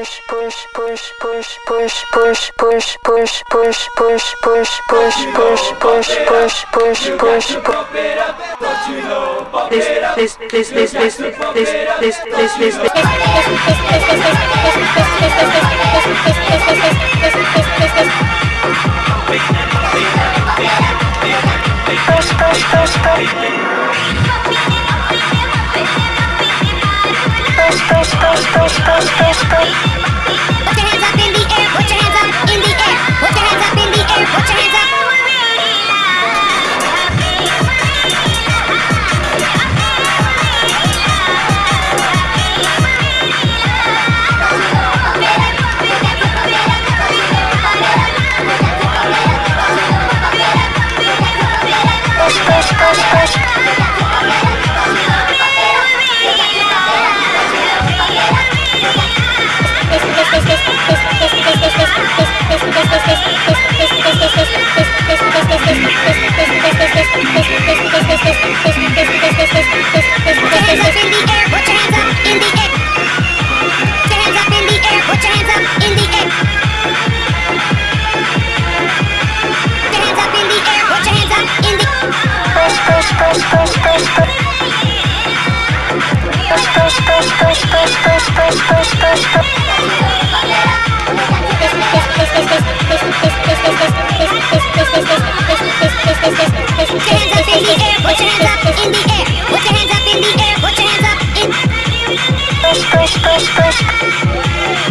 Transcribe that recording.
push, push, push, push, push, push, push, push, push, push, push, push, push, push. push push push This, this, this, this, this, this, this, this, this, push, push, push, push. Push, spray, spray, spray. push, push, push.